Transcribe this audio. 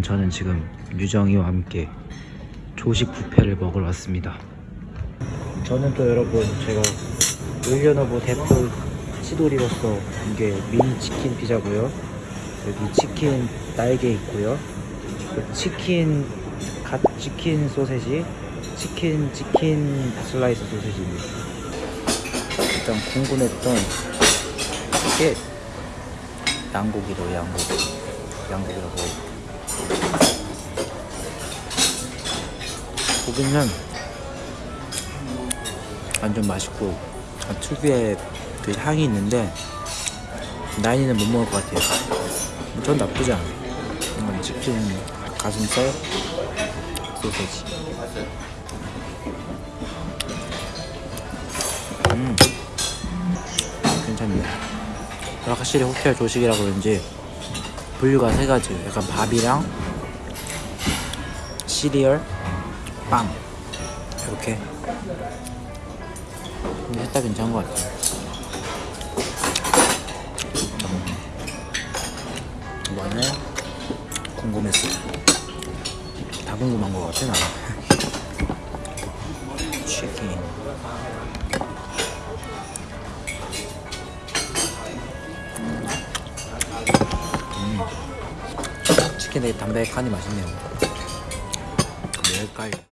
저는 지금 유정이와 함께 조식 뷔페를 먹으러 왔습니다. 저는 또 여러분 제가 올려너브 대표 치돌이로서 이게 미니 치킨 피자고요. 여기 치킨 날개 있고요. 그 치킨 갓 치킨 소세지, 치킨 치킨 슬라이스 소세지입니다. 일단 궁금했던 이게 양고기로 양고기, 양고기라고 고기는 완전 맛있고 아, 특유의 그 향이 있는데 나인이는 못 먹을 것 같아요. 전 나쁘지 않아요. 이건 치킨 가슴살 소세지. 음, 괜찮네요. 확실히 호텔 조식이라 그런지 분류가 세 가지. 약간 밥이랑 시리얼, 빵 이렇게. 근데 셋다 괜찮은 것 같아요. 이번에 궁금했어요. 다 궁금한 것 같아 나는. 치킨. 치킨 되게 담백하니 맛있네요. 멸깔.